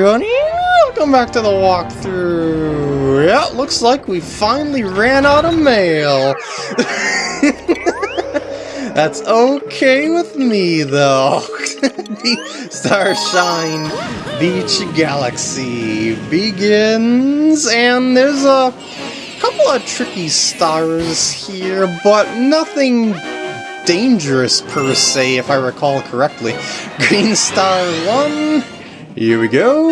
yeah, welcome back to the walkthrough. Yeah, looks like we finally ran out of mail. That's okay with me, though. the Starshine Beach Galaxy begins, and there's a couple of tricky stars here, but nothing dangerous per se, if I recall correctly. Green Star 1, here we go.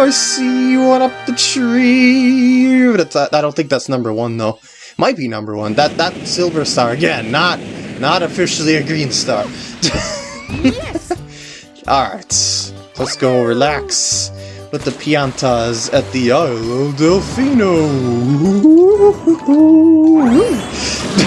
I see one up the tree. But I don't think that's number one though. Might be number one. That that silver star again, not not officially a green star. yes. Alright, let's go relax with the Piantas at the Isle of Delfino.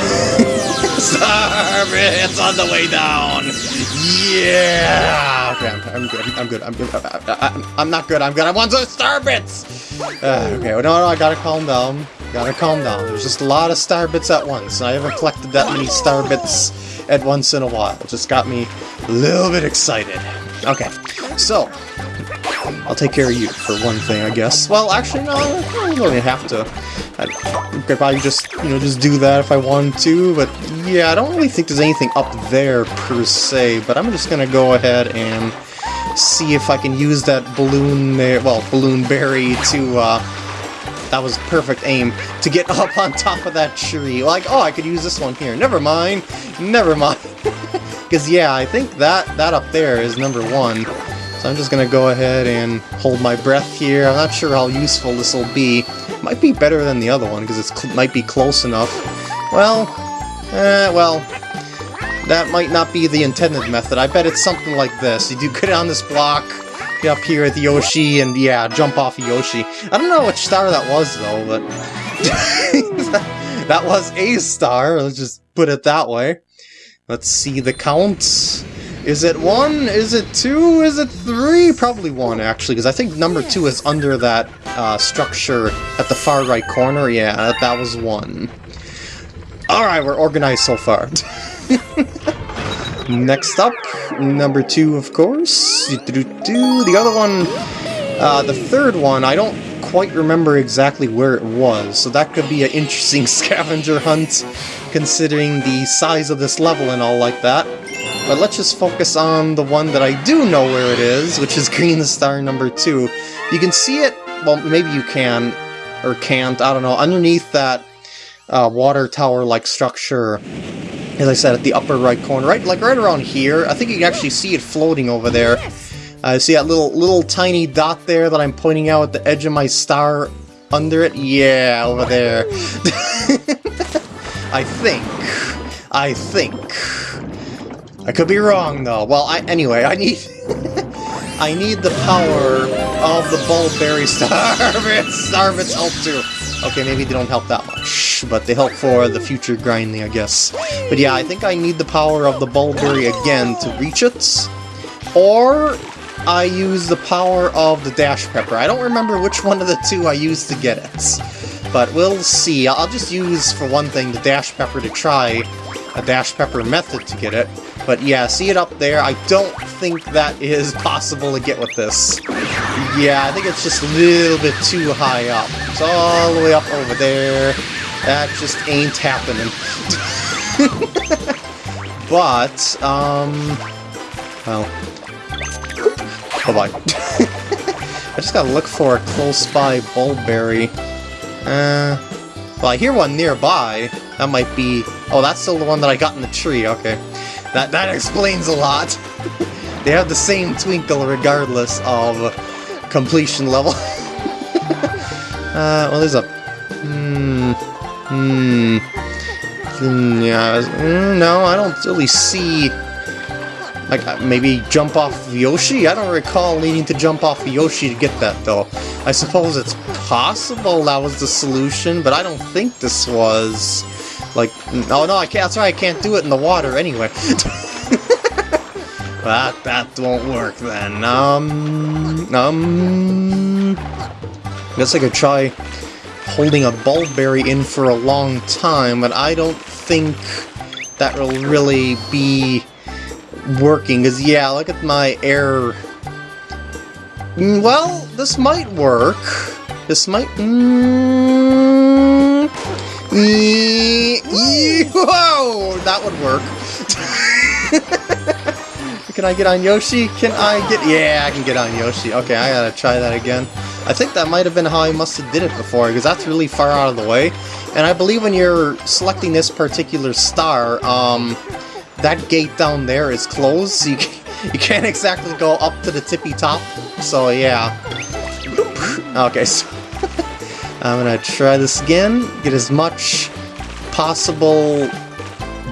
it's on the way down. Yeah. Okay, I'm, I'm good. I'm good. I'm good. I, am not good. I'm good. I want those star bits. Uh, okay. Well, no, no, I gotta calm down. Gotta calm down. There's just a lot of star bits at once, I haven't collected that many star bits at once in a while. It just got me a little bit excited. Okay, so I'll take care of you for one thing, I guess. Well, actually, no, I don't even have to. I could probably just, you know, just do that if I wanted to, but yeah, I don't really think there's anything up there per se, but I'm just gonna go ahead and see if I can use that balloon there, well, balloon berry to, uh, that was perfect aim to get up on top of that tree. Like, oh, I could use this one here. Never mind. Never mind. Because, yeah, I think that, that up there is number one. So I'm just to go ahead and hold my breath here. I'm not sure how useful this will be. Might be better than the other one, because it might be close enough. Well, eh, well, that might not be the intended method. I bet it's something like this. You do get on this block, get up here at Yoshi and, yeah, jump off of Yoshi. I don't know which star that was, though, but... that was a star, let's just put it that way. Let's see the count. Is it one? Is it two? Is it three? Probably one, actually, because I think number two is under that uh, structure at the far right corner. Yeah, that, that was one. Alright, we're organized so far. Next up, number two, of course. The other one, uh, the third one, I don't quite remember exactly where it was, so that could be an interesting scavenger hunt, considering the size of this level and all like that. But let's just focus on the one that I do know where it is, which is Green Star number two. You can see it, well, maybe you can, or can't, I don't know, underneath that uh, water tower-like structure as I said, at the upper right corner, right, like right around here. I think you can actually see it floating over there. Uh, see that little little tiny dot there that I'm pointing out at the edge of my star under it? Yeah, over there. I think. I think. I could be wrong though. Well, I anyway, I need I need the power of the Bulb Berry Starbits. Starbits help too. Okay, maybe they don't help that much, but they help for the future grinding, I guess. But yeah, I think I need the power of the Bulb Berry again to reach it. Or I use the power of the Dash Pepper. I don't remember which one of the two I used to get it. But we'll see. I'll just use, for one thing, the Dash Pepper to try a Dash Pepper method to get it. But yeah, see it up there? I don't think that is possible to get with this. Yeah, I think it's just a little bit too high up. It's all the way up over there. That just ain't happening. but, um... Well... Bye-bye. I just gotta look for a close-by Bulb Berry. Uh... Well, I hear one nearby. That might be... Oh, that's still the one that I got in the tree, okay. That, that explains a lot. they have the same twinkle regardless of completion level. uh, well, there's a... Hmm... Hmm... yeah, mm, no, I don't really see... Like, uh, maybe jump off Yoshi? I don't recall needing to jump off Yoshi to get that, though. I suppose it's possible that was the solution, but I don't think this was... Like, oh no, I can't, that's right, I can't do it in the water anyway. that, that won't work then. Um, um, guess I could try holding a Bulb Berry in for a long time, but I don't think that will really be working, because yeah, look at my air Mm, Well, this might work. This might... Mm, whoa! That would work. can I get on Yoshi? Can I get... Yeah, I can get on Yoshi. Okay, I gotta try that again. I think that might have been how I must have did it before, because that's really far out of the way. And I believe when you're selecting this particular star, um, that gate down there is closed, so you, you can't exactly go up to the tippy top. So yeah. Okay, so I'm gonna try this again, get as much possible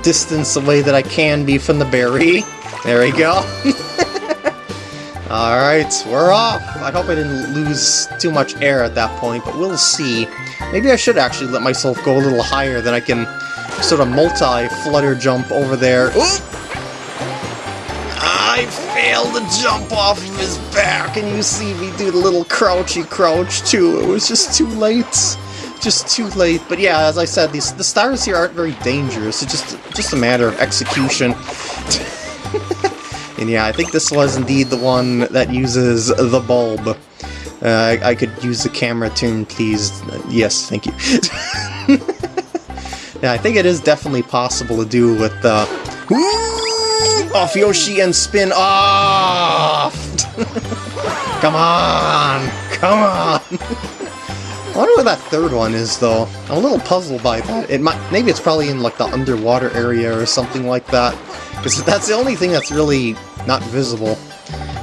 distance away that I can be from the berry. There we go. Alright, we're off! I hope I didn't lose too much air at that point, but we'll see. Maybe I should actually let myself go a little higher, then I can sort of multi-flutter jump over there. I failed to jump off of his back, and you see me do the little crouchy crouch too. It was just too late. Just too late. But yeah, as I said, these the stars here aren't very dangerous. It's just just a matter of execution. and yeah, I think this was indeed the one that uses the bulb. Uh, I, I could use the camera tune, please. Uh, yes, thank you. yeah, I think it is definitely possible to do with the... off Yoshi and spin off! come on! Come on! I wonder what that third one is, though. I'm a little puzzled by that. It might, maybe it's probably in like the underwater area or something like that. Because that's the only thing that's really not visible.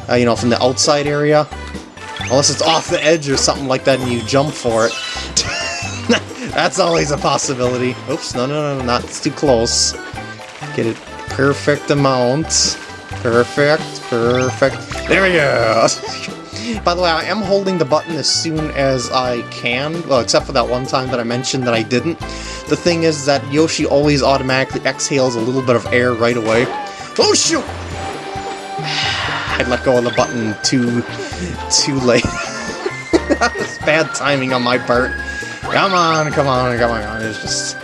Uh, you know, from the outside area. Unless it's off the edge or something like that and you jump for it. that's always a possibility. Oops, no, no, no, not it's too close. Get it perfect amount. Perfect, perfect. There we go! By the way, I am holding the button as soon as I can, well, except for that one time that I mentioned that I didn't. The thing is that Yoshi always automatically exhales a little bit of air right away. Oh shoot! I let go of the button too, too late. that was bad timing on my part. Come on, come on, come on. It's just,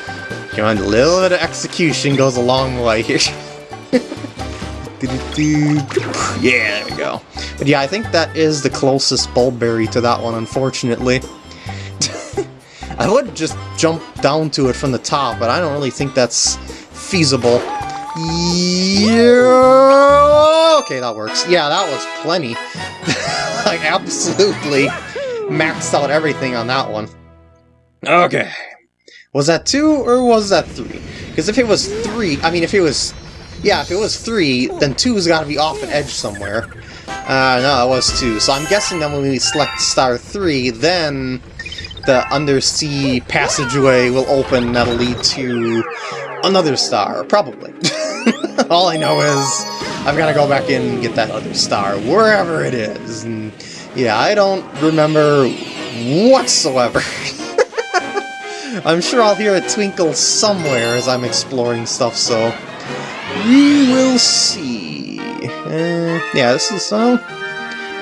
come on, a little bit of execution goes a long way here. Yeah, there we go. But yeah, I think that is the closest Bulb Berry to that one, unfortunately. I would just jump down to it from the top, but I don't really think that's feasible. Yeah. Okay, that works. Yeah, that was plenty. like, absolutely maxed out everything on that one. Okay. Was that two or was that three? Because if it was three, I mean, if it was yeah, if it was three, then two's got to be off an edge somewhere. Uh, no, it was two. So I'm guessing that when we select star three, then the undersea passageway will open that'll lead to another star, probably. All I know is I've got to go back in and get that other star, wherever it is. And yeah, I don't remember whatsoever. I'm sure I'll hear a twinkle somewhere as I'm exploring stuff, so we will see. Uh, yeah, this is, uh...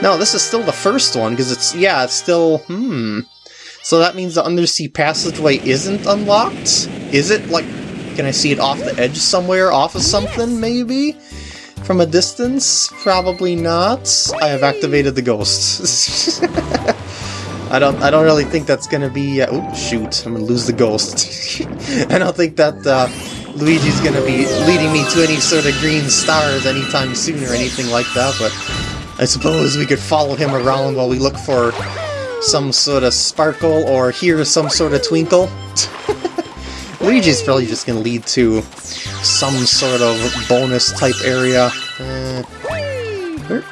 No, this is still the first one, because it's, yeah, it's still, hmm... So that means the undersea passageway isn't unlocked? Is it, like, can I see it off the edge somewhere, off of something, maybe? From a distance? Probably not. I have activated the ghost. I don't I don't really think that's gonna be... Uh, oh, shoot, I'm gonna lose the ghost. I don't think that, uh, Luigi's gonna be leading me to any sort of green stars anytime soon or anything like that, but I suppose we could follow him around while we look for some sort of sparkle or hear some sort of twinkle. Luigi's probably just gonna lead to some sort of bonus type area. Uh, where,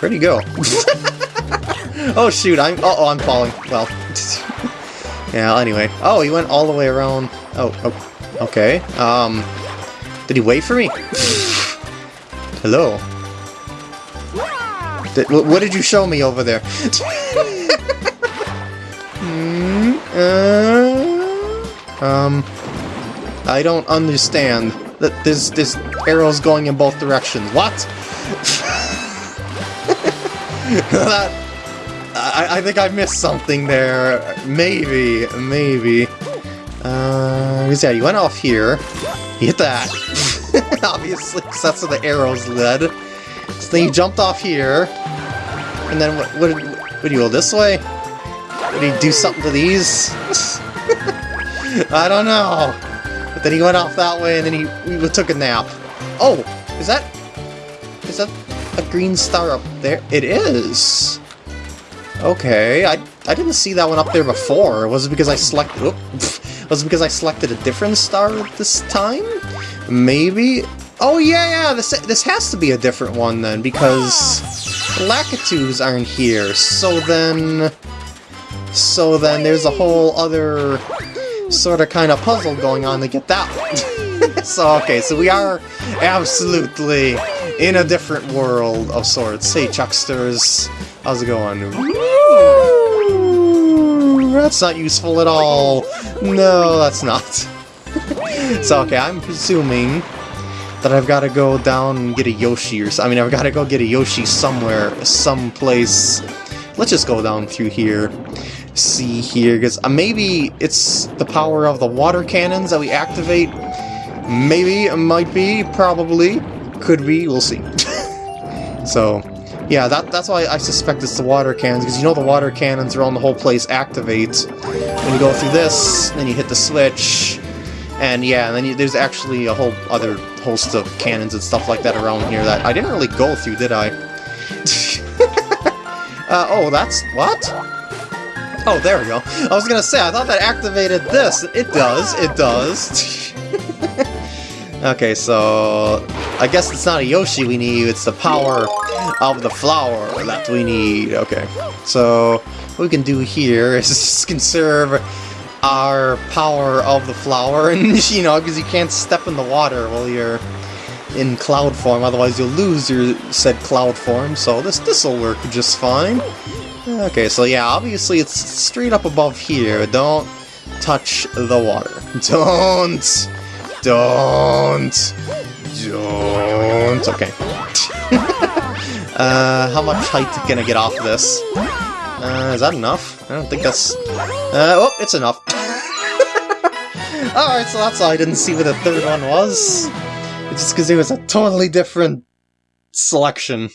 where'd he go? oh shoot, I'm- uh oh, I'm falling. Well. yeah, anyway. Oh, he went all the way around. Oh, oh. Okay, um... Did he wait for me? Hello? Did, what did you show me over there? Hmm, uh, um... I don't understand. That There's, there's arrows going in both directions. What? that, I, I think I missed something there. Maybe, maybe. Uh, yeah, you went off here. You hit that. Obviously, because that's where the arrows led. So then you jumped off here. And then what, what, would you go this way? Would he do something to these? I don't know. But then he went off that way and then he we took a nap. Oh, is that is that a green star up there? It is. Okay, I I didn't see that one up there before. Was it because I selected? was it because I selected a different star this time? Maybe. Oh yeah, yeah. This this has to be a different one then because Lakitus aren't here. So then, so then there's a whole other sort of kind of puzzle going on to get that one. so okay, so we are absolutely in a different world of sorts. Hey, Chucksters, how's it going? That's not useful at all. No, that's not. so okay, I'm presuming that I've got to go down and get a Yoshi or I mean, I've got to go get a Yoshi somewhere, someplace. Let's just go down through here. See here, because uh, maybe it's the power of the water cannons that we activate. Maybe, it might be, probably, could be, we'll see. so, yeah, that, that's why I suspect it's the water cannons, because you know the water cannons around the whole place activate. When you go through this, then you hit the switch, and yeah, and then you, there's actually a whole other host of cannons and stuff like that around here that I didn't really go through, did I? uh, oh, that's... what? Oh, there we go. I was gonna say, I thought that activated this. It does, it does. okay, so... I guess it's not a Yoshi we need, it's the power of the flower that we need. Okay, so what we can do here is just conserve our power of the flower, and you know, because you can't step in the water while you're in cloud form, otherwise you'll lose your said cloud form, so this this'll work just fine. Okay, so yeah, obviously it's straight up above here. Don't touch the water. Don't! Don't! Don't! Okay. uh, how much height can I get off this? Uh, is that enough? I don't think that's... Uh, oh, it's enough. Alright, so that's why I didn't see what the third one was. It's just because it was a totally different selection.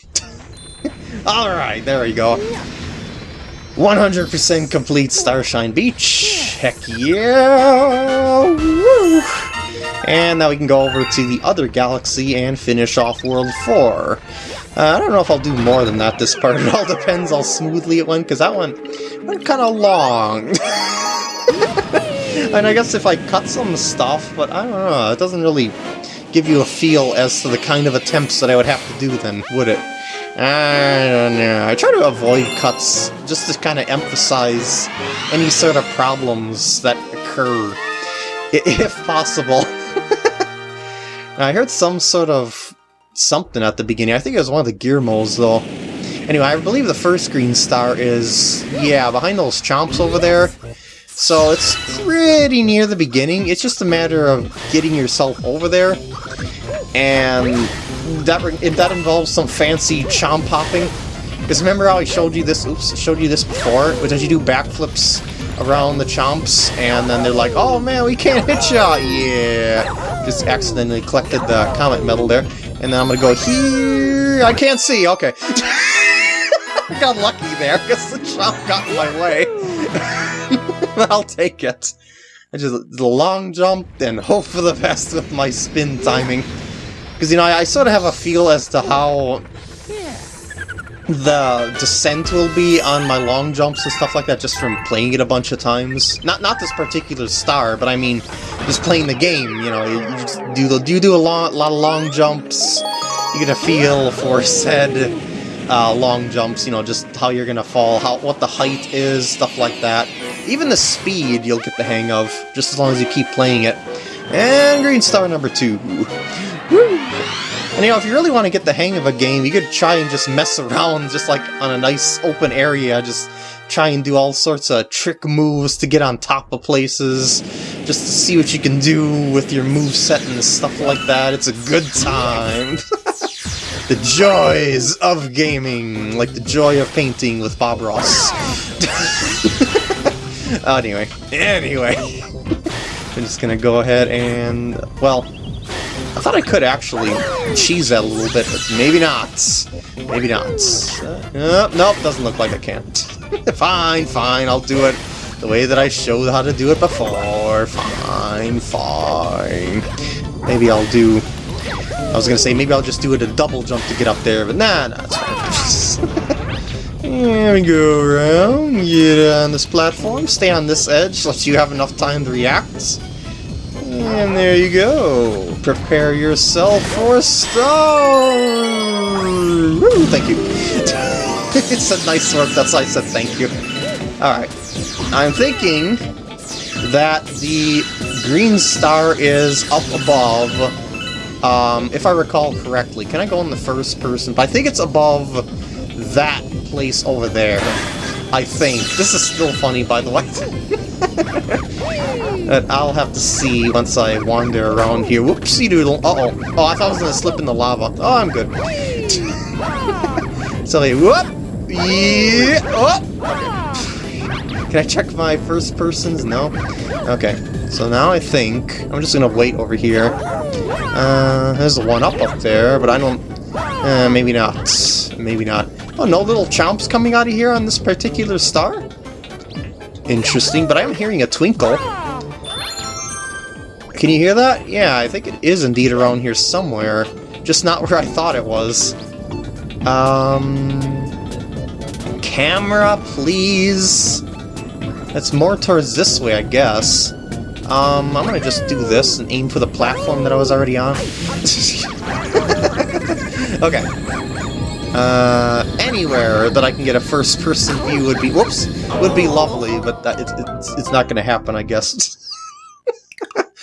Alright, there we go. 100% complete Starshine Beach! Heck yeah! Woo! And now we can go over to the other galaxy and finish off World 4. Uh, I don't know if I'll do more than that this part. It all depends how smoothly it went, because that one went kind of long. and I guess if I cut some stuff, but I don't know, it doesn't really give you a feel as to the kind of attempts that I would have to do then, would it? I don't know. I try to avoid cuts just to kind of emphasize any sort of problems that occur, if possible. I heard some sort of something at the beginning. I think it was one of the gear modes, though. Anyway, I believe the first green star is, yeah, behind those chomps over there. So it's pretty near the beginning. It's just a matter of getting yourself over there. And that if that involves some fancy chomp hopping. Because remember how I showed you this, oops, showed you this before? Which as you do backflips around the chomps, and then they're like, oh man, we can't hit ya! Yeah! Just accidentally collected the comet medal there. And then I'm gonna go here. I can't see. Okay. I got lucky there because the chomp got in my way. I'll take it. I just a long jump and hope for the best with my spin timing. Because, you know, I, I sort of have a feel as to how the descent will be on my long jumps and stuff like that just from playing it a bunch of times. Not not this particular star, but I mean just playing the game, you know, you, you do the you do a lot, lot of long jumps, you get a feel for said uh, long jumps, you know, just how you're gonna fall, how what the height is, stuff like that. Even the speed you'll get the hang of, just as long as you keep playing it. And green star number two. Woo! And you know, if you really want to get the hang of a game, you could try and just mess around just like on a nice open area, just try and do all sorts of trick moves to get on top of places, just to see what you can do with your move set and stuff like that. It's a good time. the joys of gaming, like the joy of painting with Bob Ross. anyway, anyway, I'm just gonna go ahead and, well, I thought I could actually cheese that a little bit, but maybe not. Maybe not. Uh, nope, doesn't look like I can't. fine, fine, I'll do it the way that I showed how to do it before. Fine, fine. Maybe I'll do... I was gonna say, maybe I'll just do it a double jump to get up there, but nah, nah, it's fine. There we go around, get on this platform, stay on this edge, let you have enough time to react. And there you go. Prepare yourself for a star! Woo, thank you. it's a nice work, that's why I said thank you. Alright. I'm thinking that the green star is up above, um, if I recall correctly. Can I go in the first person? But I think it's above that place over there. I think. This is still funny, by the way. But I'll have to see once I wander around here. Whoopsie doodle. Uh-oh. Oh, I thought I was going to slip in the lava. Oh, I'm good. so, they, whoop! Yeah! Oh! Can I check my first persons? No? Okay. So now I think I'm just gonna wait over here. Uh, there's the one up up there, but I don't... Uh, maybe not. Maybe not. Oh, no little chomps coming out of here on this particular star? Interesting, but I'm hearing a twinkle. Can you hear that? Yeah, I think it is indeed around here somewhere. Just not where I thought it was. Um... Camera, please? It's more towards this way, I guess. Um, I'm gonna just do this and aim for the platform that I was already on. okay. Uh, anywhere that I can get a first-person view would be, whoops, would be lovely, but that, it's, it's, it's not gonna happen, I guess.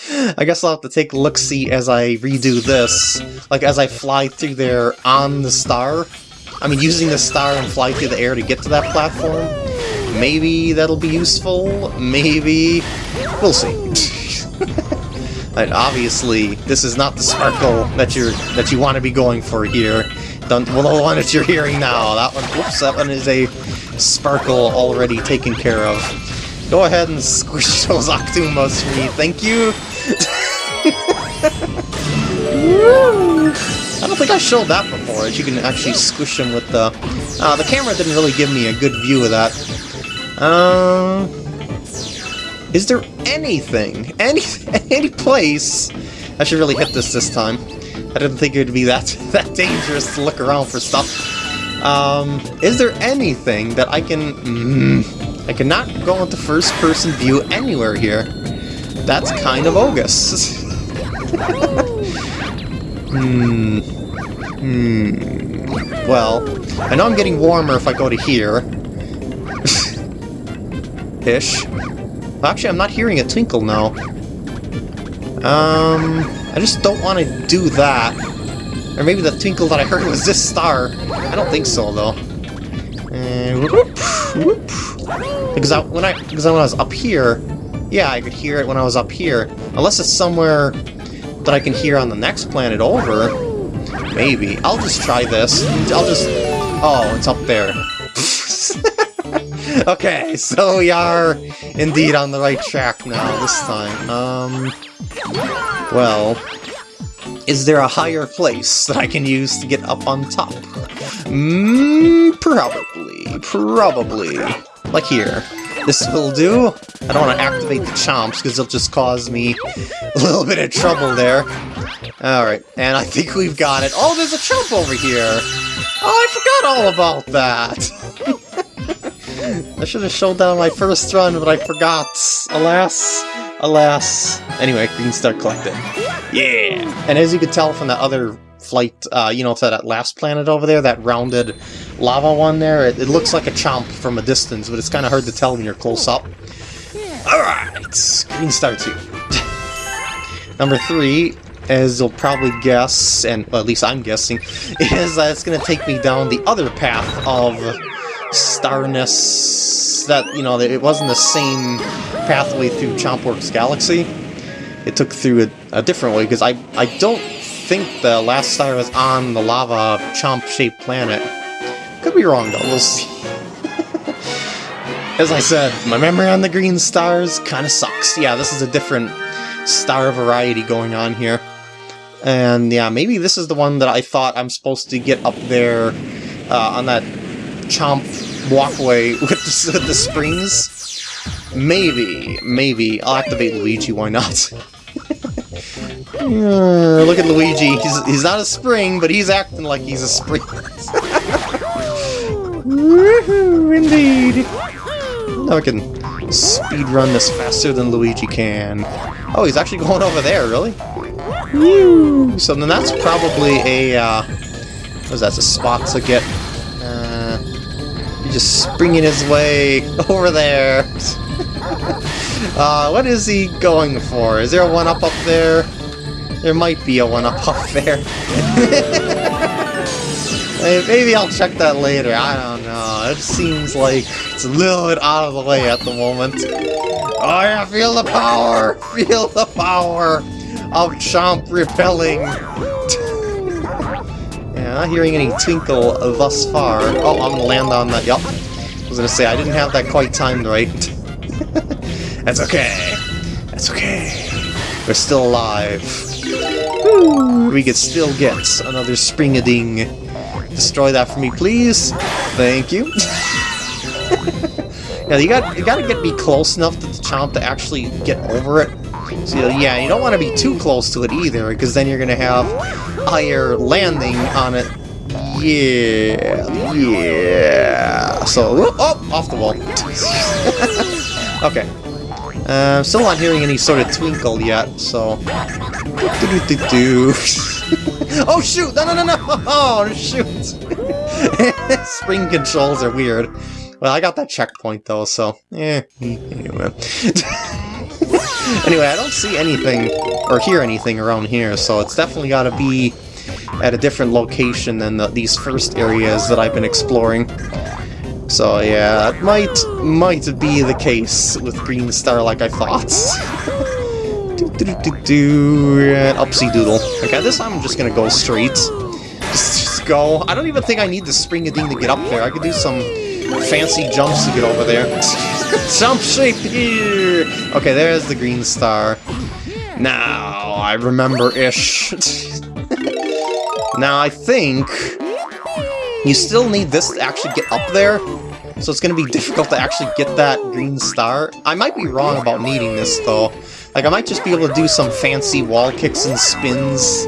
I guess I'll have to take a look-see as I redo this. Like, as I fly through there on the star. I mean, using the star and fly through the air to get to that platform. Maybe that'll be useful, maybe... We'll see. and obviously, this is not the sparkle that you're that you want to be going for here. Well, the one that you're hearing now, that one, whoops, that one is a sparkle already taken care of. Go ahead and squish those Octoombas for me, thank you! I don't think I showed that before, that you can actually squish them with the... Uh, the camera didn't really give me a good view of that. Um, is there anything, any any place? I should really hit this this time. I didn't think it would be that that dangerous to look around for stuff. Um, is there anything that I can? Mm, I cannot go into first-person view anywhere here. That's kind of bogus. hmm. Hmm. Well, I know I'm getting warmer if I go to here. Ish. Actually, I'm not hearing a twinkle now. Um, I just don't want to do that. Or maybe the twinkle that I heard was this star. I don't think so, though. And whoop, whoop. Because I, when I because when I was up here, yeah, I could hear it when I was up here. Unless it's somewhere that I can hear on the next planet over. Maybe. I'll just try this. I'll just... Oh, it's up there. okay, so we are indeed on the right track now this time. Um, well, is there a higher place that I can use to get up on top? Mmm, probably, probably. Like here. This will do. I don't want to activate the chomps because it'll just cause me a little bit of trouble there. Alright, and I think we've got it. Oh, there's a chump over here! Oh, I forgot all about that! I should have showed that on my first run, but I forgot. Alas, alas. Anyway, green star collected. Yeah! And as you can tell from that other flight, uh, you know, to that last planet over there, that rounded lava one there, it, it looks like a chomp from a distance, but it's kind of hard to tell when you're close up. Alright, green star 2. Number 3, as you'll probably guess, and well, at least I'm guessing, is that it's going to take me down the other path of starness that, you know, it wasn't the same pathway through Chompworks Galaxy. It took through a, a different way, because I, I don't think the last star was on the lava chomp-shaped planet. Could be wrong, though. We'll see. As I said, my memory on the green stars kind of sucks. Yeah, this is a different star variety going on here. And yeah, maybe this is the one that I thought I'm supposed to get up there uh, on that chomp walkway with the, the springs. Maybe, maybe. I'll activate Luigi, why not? Look at Luigi. He's, he's not a spring, but he's acting like he's a spring. Woohoo, indeed. Now I can speed run this faster than Luigi can. Oh, he's actually going over there, really? Woo! So then that's probably a, uh, what is that, a spot to get, just springing his way over there. uh, what is he going for? Is there a one-up up there? There might be a one-up up there. Maybe I'll check that later, I don't know. It seems like it's a little bit out of the way at the moment. Oh yeah, feel the power! Feel the power of Chomp repelling! Not hearing any twinkle thus far. Oh, I'm gonna land on that, yup. I was gonna say, I didn't have that quite timed right. That's okay. That's okay. We're still alive. We could still get another spring-a-ding. Destroy that for me, please. Thank you. yeah, you got you got to get me close enough to the chomp to actually get over it. So yeah, you don't want to be too close to it either, because then you're gonna have higher landing on it. Yeah, yeah. So, oh, off the wall. okay. Uh, still not hearing any sort of twinkle yet, so... Oh shoot! No, no, no, no! Oh, shoot! Spring controls are weird. Well, I got that checkpoint though, so... Eh, anyway. Anyway, I don't see anything, or hear anything around here, so it's definitely gotta be at a different location than the, these first areas that I've been exploring. So yeah, it might, might be the case with Green Star like I thought. do, do, do, do, and upsy doodle. Okay, this time I'm just gonna go straight. Just, just go. I don't even think I need the spring a ding to get up there. I could do some fancy jumps to get over there. Jump shape here! Okay, there's the green star. Now, I remember-ish. now, I think you still need this to actually get up there, so it's to be difficult to actually get that green star. I might be wrong about needing this, though. Like, I might just be able to do some fancy wall kicks and spins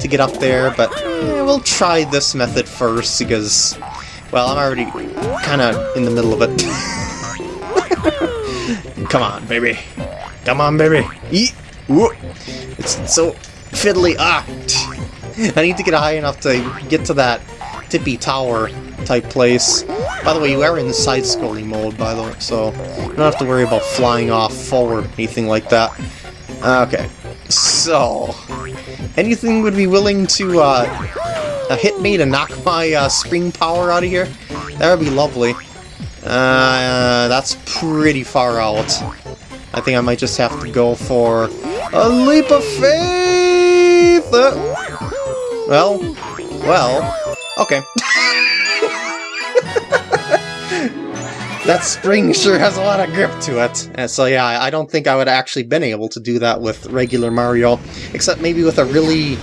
to get up there, but eh, we'll try this method first, because, well, I'm already kind of in the middle of it. Come on, baby. Come on, baby. Eat. It's so fiddly. Ah! I need to get high enough to get to that tippy tower type place. By the way, you are in the side-scrolling mode, by the way, so you don't have to worry about flying off forward or anything like that. Okay, so... Anything would be willing to uh, hit me to knock my uh, spring power out of here? That would be lovely. Uh, that's pretty far out. I think I might just have to go for a leap of faith! Uh, well, well, okay. that spring sure has a lot of grip to it. And so yeah, I don't think I would actually been able to do that with regular Mario, except maybe with a really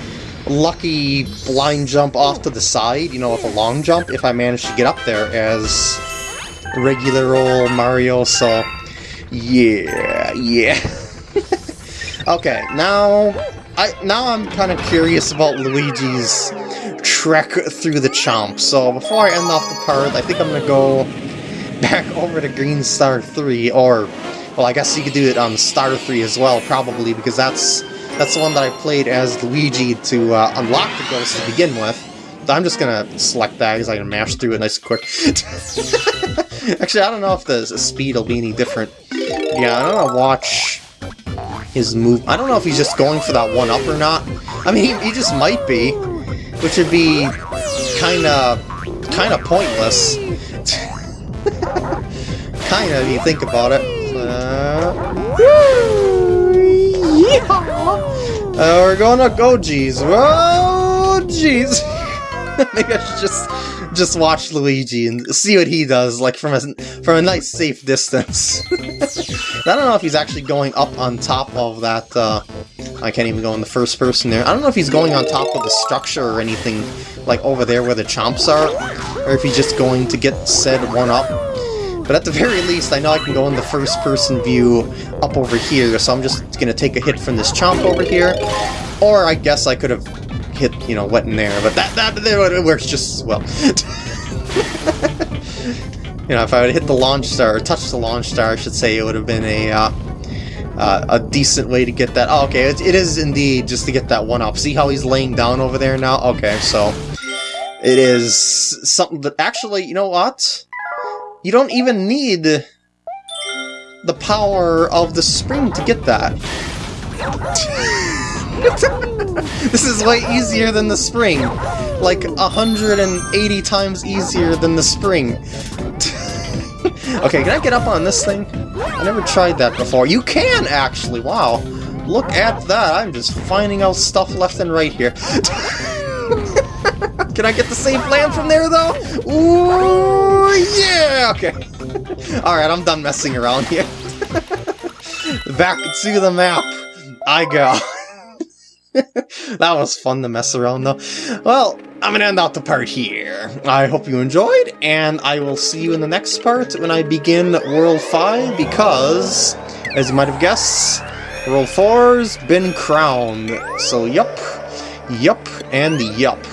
lucky blind jump off to the side, you know, with a long jump, if I managed to get up there as regular old Mario, so yeah, yeah. okay, now I now I'm kind of curious about Luigi's trek through the chomp. So before I end off the part, I think I'm gonna go back over to Green Star 3, or well, I guess you could do it on Star 3 as well, probably because that's that's the one that I played as Luigi to uh, unlock the ghost to begin with. I'm just gonna select that because I can mash through it nice and quick. Actually, I don't know if the speed will be any different. Yeah, I'm gonna watch his move. I don't know if he's just going for that one up or not. I mean, he, he just might be, which would be kind of kind of pointless. kind of, you think about it. Uh, uh, we're gonna go, geez. Whoa, jeez. Maybe I should just just watch Luigi and see what he does, like from a from a nice safe distance. I don't know if he's actually going up on top of that uh, I can't even go in the first person there. I don't know if he's going on top of the structure or anything, like over there where the chomps are, or if he's just going to get said one up. But at the very least, I know I can go in the first person view up over here, so I'm just to take a hit from this chomp over here. Or I guess I could have hit, you know, what in there, but that, that, that works just as well. you know, if I would hit the launch star, or touch the launch star, I should say, it would have been a, uh, uh, a decent way to get that. Oh, okay, it, it is indeed just to get that one up. See how he's laying down over there now? Okay, so it is something that actually, you know what? You don't even need the power of the spring to get that. this is way easier than the spring. Like 180 times easier than the spring. okay, can I get up on this thing? I never tried that before. You can, actually! Wow. Look at that, I'm just finding out stuff left and right here. can I get the safe land from there, though? Ooh, yeah! Okay. Alright, I'm done messing around here. Back to the map I go. that was fun to mess around though. Well, I'm gonna end out the part here. I hope you enjoyed, and I will see you in the next part when I begin World 5, because, as you might have guessed, World 4's been crowned. So yup, yup, and yup.